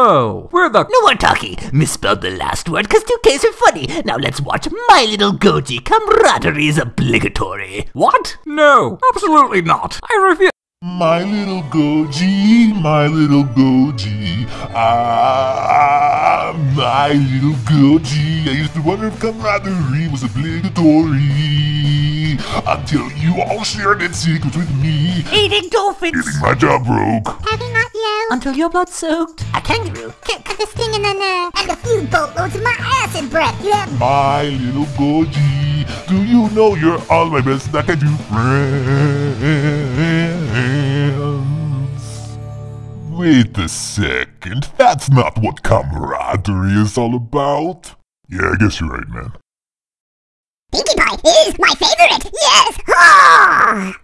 Hello. We're the. No more talking. Misspelled the last word because 2Ks are funny. Now let's watch My Little Goji. Camaraderie is obligatory. What? No, absolutely not. I refuse. My little Goji, my little Goji, ah, my little Goji. I used to wonder if camaraderie was obligatory until you all shared its secrets with me. Eating dolphins. Getting my job broke. Having not yelled. Until your blood soaked. A kangaroo. Cut cut the sting in the neck. And a few boatloads of my acid breath. Yeah. My little Goji, do you know you're all my best that I do friends? Wait a second, that's not what camaraderie is all about. Yeah, I guess you're right, man. Pinkie Pie is my favorite. Yes. Ah!